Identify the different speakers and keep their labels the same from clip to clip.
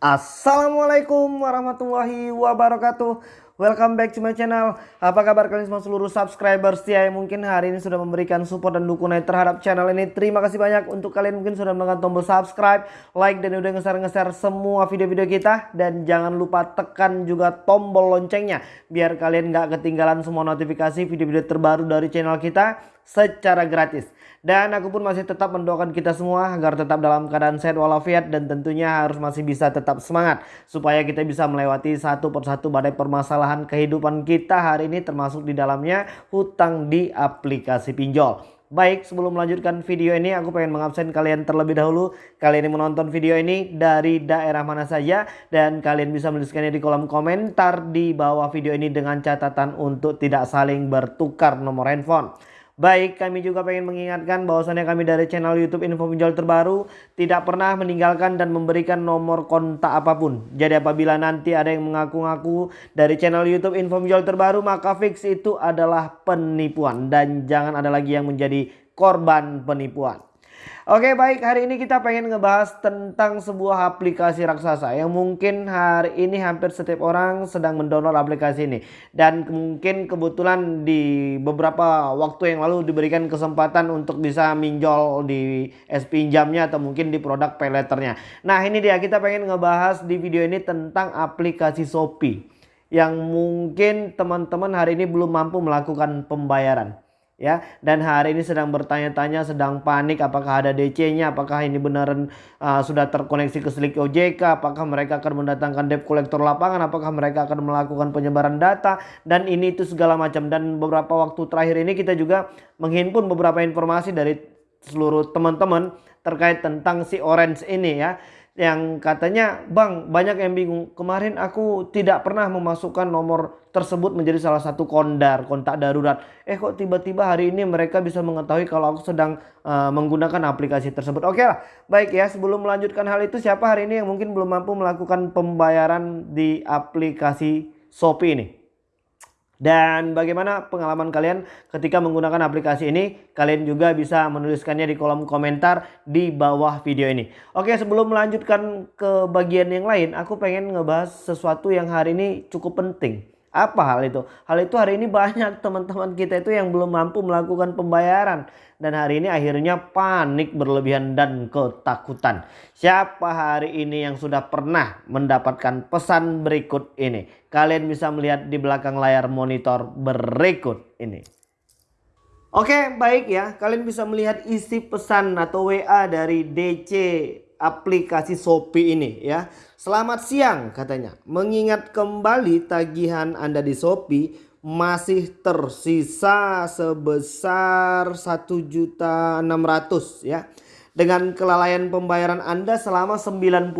Speaker 1: Assalamualaikum warahmatullahi wabarakatuh. Welcome back to my channel. Apa kabar kalian semua seluruh subscriber setia yang mungkin hari ini sudah memberikan support dan dukungan terhadap channel ini. Terima kasih banyak. Untuk kalian mungkin sudah menekan tombol subscribe Like dan udah nge-share semua video-video kita. Dan jangan lupa tekan juga tombol loncengnya Biar kalian gak ketinggalan semua notifikasi video-video terbaru dari channel kita secara gratis dan aku pun masih tetap mendoakan kita semua agar tetap dalam keadaan sehat walafiat dan tentunya harus masih bisa tetap semangat. Supaya kita bisa melewati satu persatu badai permasalahan kehidupan kita hari ini termasuk di dalamnya hutang di aplikasi pinjol. Baik sebelum melanjutkan video ini aku pengen mengabsen kalian terlebih dahulu Kalian yang menonton video ini dari daerah mana saja Dan kalian bisa menuliskannya di kolom komentar di bawah video ini dengan catatan untuk tidak saling bertukar nomor handphone Baik, kami juga pengen mengingatkan bahwasannya kami dari channel YouTube Info Pinjol Terbaru tidak pernah meninggalkan dan memberikan nomor kontak apa pun. Jadi apabila nanti ada yang mengaku-ngaku dari channel YouTube Info Pinjol Terbaru, maka fix itu adalah penipuan dan jangan ada lagi yang menjadi korban penipuan. Oke baik. Hari ini kita pengen ngebahas tentang sebuah aplikasi raksasa yang mungkin hari ini hampir setiap orang sedang mendownload aplikasi ini. Dan mungkin kebetulan di beberapa waktu yang lalu diberikan kesempatan untuk bisa minjol di es pinjamnya atau mungkin di produk payletternya. Nah ini dia. Kita pengen ngebahas di video ini tentang aplikasi Shopee yang mungkin teman-teman hari ini belum mampu melakukan pembayaran ya. Dan hari ini sedang bertanya-tanya sedang panik apakah ada DC-nya apakah ini beneran uh, sudah terkoneksi ke Slick OJK apakah mereka akan mendatangkan debt collector lapangan apakah mereka akan melakukan penyebaran data dan ini itu segala macam. Dan beberapa waktu terakhir ini kita juga menghimpun beberapa informasi dari seluruh teman-teman terkait tentang si Orange ini ya yang katanya bang banyak yang bingung. Kemarin aku tidak pernah memasukkan nomor tersebut menjadi salah satu kondar kontak darurat. Eh kok tiba-tiba hari ini mereka bisa mengetahui kalau aku sedang uh, menggunakan aplikasi tersebut? Oke lah baik ya. Sebelum melanjutkan hal itu siapa hari ini yang mungkin belum mampu melakukan pembayaran di aplikasi Shopee ini dan bagaimana pengalaman kalian ketika menggunakan aplikasi ini? Kalian juga bisa menuliskannya di kolom komentar di bawah video ini. Oke sebelum melanjutkan ke bagian yang lain, aku pengen ngebahas sesuatu yang hari ini cukup penting. Apa hal itu? Hal itu hari ini banyak teman-teman kita itu yang belum mampu melakukan pembayaran. Dan hari ini akhirnya panik berlebihan dan ketakutan. Siapa hari ini yang sudah pernah mendapatkan pesan berikut ini? Kalian bisa melihat di belakang layar monitor berikut ini. Oke baik ya. Kalian bisa melihat isi pesan atau WA dari DC aplikasi Shopee ini ya. Selamat siang katanya. Mengingat kembali tagihan Anda di Shopee masih tersisa sebesar 1.600 ya. Dengan kelalaian pembayaran Anda selama 91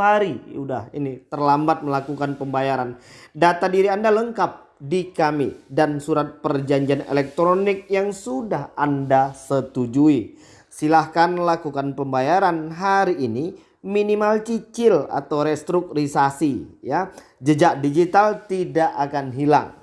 Speaker 1: hari. Udah ini terlambat melakukan pembayaran. Data diri Anda lengkap di kami dan surat perjanjian elektronik yang sudah Anda setujui. Silahkan lakukan pembayaran hari ini minimal cicil atau restrukturisasi ya. Jejak digital tidak akan hilang.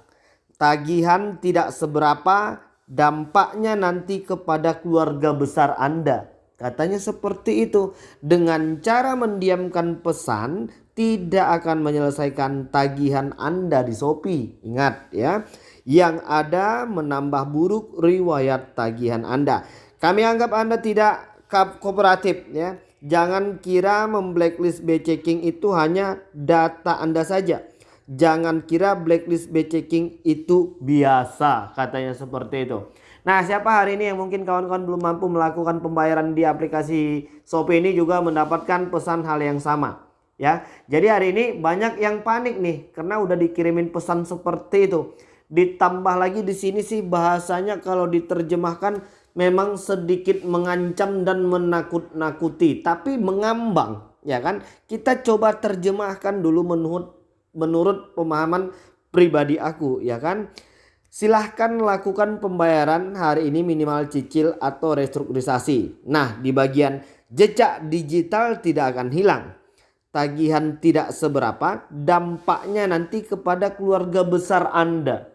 Speaker 1: Tagihan tidak seberapa dampaknya nanti kepada keluarga besar Anda. Katanya seperti itu. Dengan cara mendiamkan pesan tidak akan menyelesaikan tagihan Anda di Shopee. Ingat ya. Yang ada menambah buruk riwayat tagihan Anda. Kami anggap Anda tidak kooperatif ya. Jangan kira memblacklist B-checking itu hanya data Anda saja. Jangan kira blacklist B-checking itu biasa katanya seperti itu. Nah siapa hari ini yang mungkin kawan-kawan belum mampu melakukan pembayaran di aplikasi Shopee ini juga mendapatkan pesan hal yang sama. Ya, jadi hari ini banyak yang panik nih karena udah dikirimin pesan seperti itu. Ditambah lagi di sini sih bahasanya kalau diterjemahkan memang sedikit mengancam dan menakut-nakuti tapi mengambang ya kan? Kita coba terjemahkan dulu menurut menurut pemahaman pribadi aku ya kan? Silahkan lakukan pembayaran hari ini minimal cicil atau restrukturisasi. Nah di bagian jejak digital tidak akan hilang. Tagihan tidak seberapa dampaknya nanti kepada keluarga besar Anda.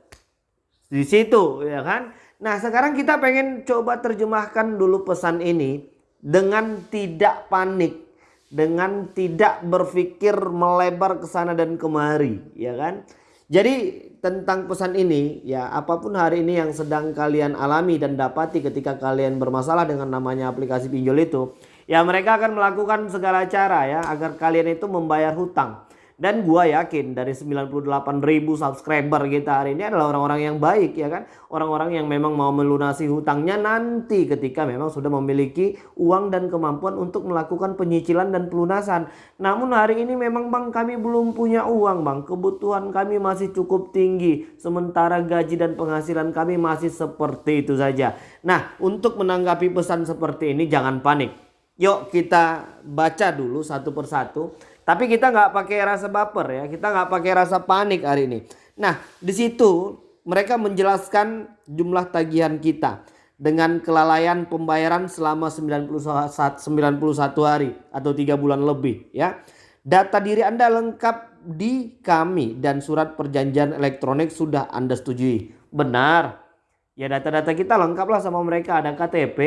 Speaker 1: Di situ ya kan Nah sekarang kita pengen coba terjemahkan dulu pesan ini dengan tidak panik. dengan tidak berpikir melebar ke sana dan kemari, ya kan? Jadi tentang pesan ini ya apa pun hari ini yang sedang kalian alami dan dapati ketika kalian bermasalah dengan namanya aplikasi pinjol itu ya mereka akan melakukan segala cara ya agar kalian itu membayar hutang. Dan gua yakin dari 98 ribu subscriber kita hari ini adalah orang-orang yang baik ya kan. Orang-orang yang memang mau melunasi hutangnya nanti ketika memang sudah memiliki uang dan kemampuan untuk melakukan penyicilan dan pelunasan. Namun hari ini memang bang kami belum punya uang bang. Kebutuhan kami masih cukup tinggi. Sementara gaji dan penghasilan kami masih seperti itu saja. Nah untuk menanggapi pesan seperti ini jangan panik. Yuk kita baca dulu satu persatu tapi kita nggak pakai rasa baper ya, kita nggak pakai rasa panik hari ini. Nah, di situ mereka menjelaskan jumlah tagihan kita dengan kelalaian pembayaran selama 91, 91 hari atau tiga bulan lebih ya. Data diri Anda lengkap di kami dan surat perjanjian elektronik sudah Anda setujui. Benar. Ya data-data kita lengkap lah sama mereka ada KTP,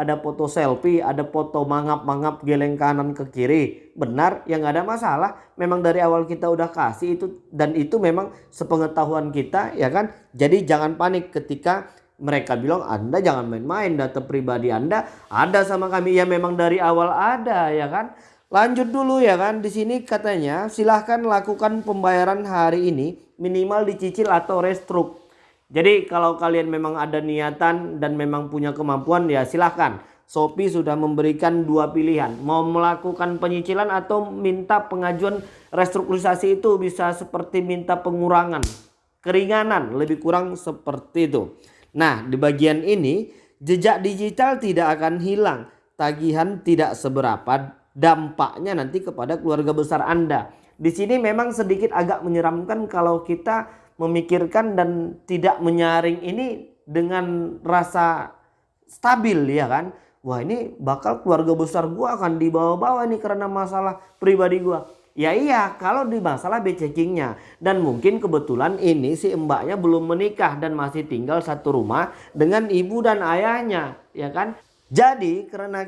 Speaker 1: ada foto selfie, ada foto mangap-mangap geleng kanan ke kiri. Benar, yang ada masalah. Memang dari awal kita udah kasih itu dan itu memang sepengetahuan kita ya kan. Jadi jangan panik ketika mereka bilang Anda jangan main-main data pribadi Anda ada sama kami ya memang dari awal ada ya kan. Lanjut dulu ya kan di sini katanya silahkan lakukan pembayaran hari ini minimal dicicil atau restruk jadi kalau kalian memang ada niatan dan memang punya kemampuan ya silahkan. Shopee sudah memberikan dua pilihan. Mau melakukan penyicilan atau minta pengajuan restrukturisasi itu bisa seperti minta pengurangan. Keringanan lebih kurang seperti itu. Nah di bagian ini jejak digital tidak akan hilang. Tagihan tidak seberapa dampaknya nanti kepada keluarga besar Anda. Di sini memang sedikit agak menyeramkan kalau kita memikirkan dan tidak menyaring ini dengan rasa stabil ya kan. Wah ini bakal keluarga besar gua akan dibawa-bawa nih karena masalah pribadi gua. Ya iya kalau di masalah becekingnya dan mungkin kebetulan ini si mbaknya belum menikah dan masih tinggal satu rumah dengan ibu dan ayahnya ya kan. Jadi karena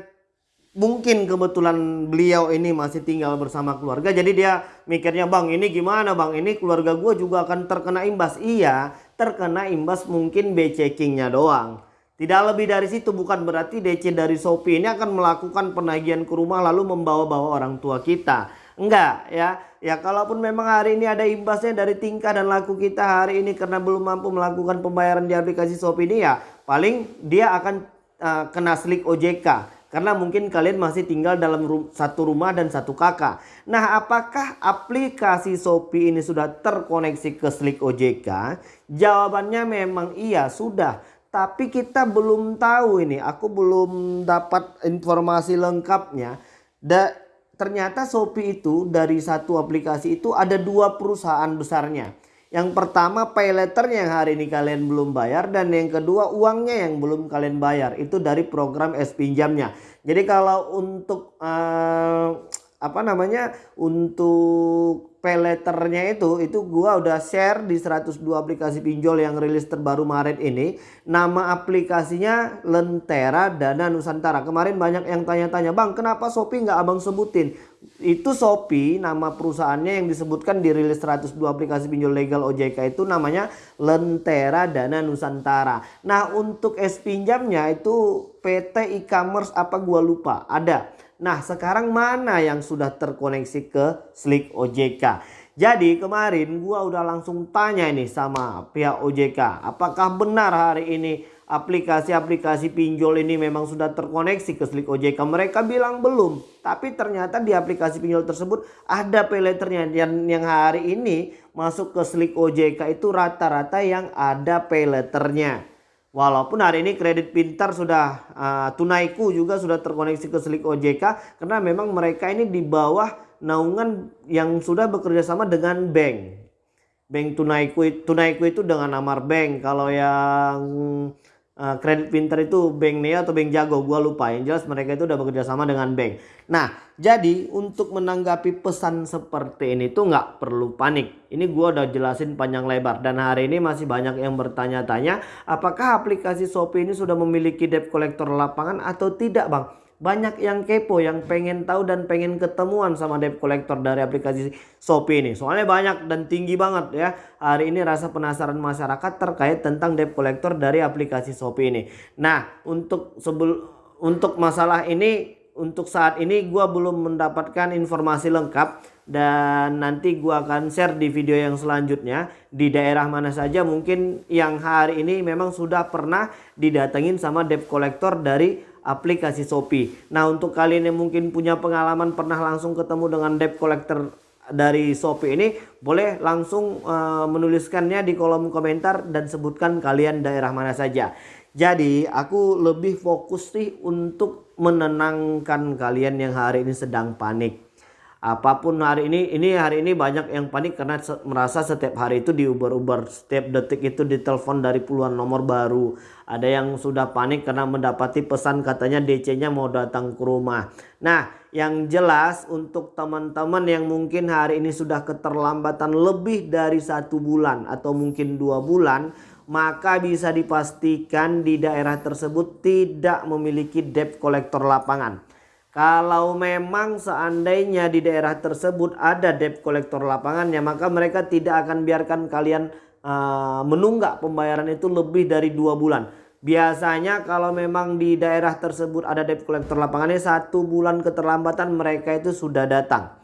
Speaker 1: mungkin kebetulan beliau ini masih tinggal bersama keluarga jadi dia mikirnya bang ini gimana bang? Ini keluarga gue juga akan terkena imbas. Iya terkena imbas mungkin B checkingnya doang. Tidak lebih dari situ bukan berarti DC dari Shopee ini akan melakukan penagihan ke rumah lalu membawa-bawa orang tua kita. Enggak ya. Ya kalaupun memang hari ini ada imbasnya dari tingkah dan laku kita hari ini karena belum mampu melakukan pembayaran di aplikasi Shopee ini ya paling dia akan uh, kena slik OJK karena mungkin kalian masih tinggal dalam satu rumah dan satu kakak. Nah apakah aplikasi Shopee ini sudah terkoneksi ke Slik OJK? Jawabannya memang iya sudah. Tapi kita belum tahu ini. Aku belum dapat informasi lengkapnya. Da ternyata Shopee itu dari satu aplikasi itu ada dua perusahaan besarnya. Yang pertama pay letter yang hari ini kalian belum bayar dan yang kedua uangnya yang belum kalian bayar itu dari program S pinjamnya. Jadi kalau untuk uh, apa namanya untuk pay letternya itu itu gua udah share di 102 aplikasi pinjol yang rilis terbaru Maret ini. Nama aplikasinya Lentera Dana Nusantara. Kemarin banyak yang tanya-tanya, "Bang, kenapa Shopee nggak Abang sebutin?" Itu Shopee nama perusahaannya yang disebutkan di rilis 102 aplikasi pinjol legal OJK itu namanya Lentera Dana Nusantara. Nah untuk es pinjamnya itu PT e-commerce apa gua lupa ada. Nah sekarang mana yang sudah terkoneksi ke Slick OJK. Jadi kemarin gua udah langsung tanya ini sama pihak OJK. Apakah benar hari ini aplikasi-aplikasi pinjol ini memang sudah terkoneksi ke Slick OJK. Mereka bilang belum. Tapi ternyata di aplikasi pinjol tersebut ada payletternya. yang, yang hari ini masuk ke Slick OJK itu rata-rata yang ada payletternya. Walaupun hari ini kredit pintar sudah uh, tunaiku juga sudah terkoneksi ke Slick OJK. Karena memang mereka ini di bawah naungan yang sudah bekerja sama dengan bank. Bank tunaiku, tunaiku itu dengan Amar Bank. Kalau yang uh, kredit pinter itu bank Neo atau bank Jago gua lupa. Yang jelas mereka itu udah bekerja sama dengan bank. Nah jadi untuk menanggapi pesan seperti ini tuh nggak perlu panik. Ini gua udah jelasin panjang lebar dan hari ini masih banyak yang bertanya-tanya apakah aplikasi Shopee ini sudah memiliki debt collector lapangan atau tidak bang banyak yang kepo, yang pengen tahu dan pengen ketemuan sama debt collector dari aplikasi Shopee ini. Soalnya banyak dan tinggi banget ya. Hari ini rasa penasaran masyarakat terkait tentang debt collector dari aplikasi Shopee ini. Nah, untuk sebelum untuk masalah ini untuk saat ini gua belum mendapatkan informasi lengkap dan nanti gua akan share di video yang selanjutnya di daerah mana saja mungkin yang hari ini memang sudah pernah didatengin sama debt collector dari aplikasi Shopee. Nah untuk kalian yang mungkin punya pengalaman pernah langsung ketemu dengan debt collector dari Shopee ini boleh langsung uh, menuliskannya di kolom komentar dan sebutkan kalian daerah mana saja. Jadi aku lebih fokus sih untuk menenangkan kalian yang hari ini sedang panik apa pun hari ini ini hari ini banyak yang panik karena merasa setiap hari itu diuber-uber setiap detik itu ditelepon dari puluhan nomor baru. Ada yang sudah panik karena mendapati pesan katanya DC-nya mau datang ke rumah. Nah yang jelas untuk teman-teman yang mungkin hari ini sudah keterlambatan lebih dari satu bulan atau mungkin dua bulan maka bisa dipastikan di daerah tersebut tidak memiliki debt collector lapangan kalau memang seandainya di daerah tersebut ada debt collector lapangannya maka mereka tidak akan biarkan kalian uh, menunggak pembayaran itu lebih dari dua bulan. Biasanya kalau memang di daerah tersebut ada debt collector lapangannya satu bulan keterlambatan mereka itu sudah datang.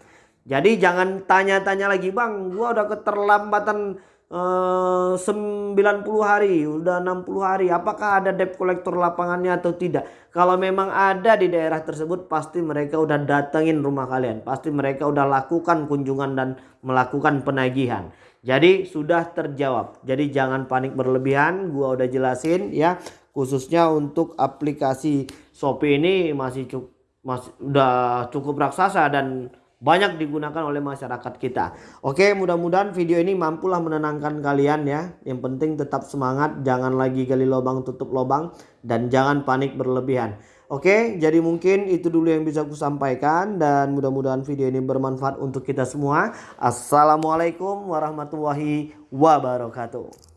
Speaker 1: Jadi jangan tanya-tanya lagi bang gua udah keterlambatan Eh, uh, 90 hari, udah 60 hari. Apakah ada debt collector lapangannya atau tidak? Kalau memang ada di daerah tersebut pasti mereka udah datengin rumah kalian. Pasti mereka udah lakukan kunjungan dan melakukan penagihan. Jadi sudah terjawab. Jadi jangan panik berlebihan. Gua udah jelasin ya. Khususnya untuk aplikasi Shopee ini masih cukup masih udah cukup raksasa dan banyak digunakan oleh masyarakat kita. Oke, mudah-mudahan video ini mampulah menenangkan kalian ya. Yang penting tetap semangat, jangan lagi gali lubang tutup lubang dan jangan panik berlebihan. Oke, jadi mungkin itu dulu yang bisa aku sampaikan dan mudah-mudahan video ini bermanfaat untuk kita semua. Assalamualaikum warahmatullahi wabarakatuh.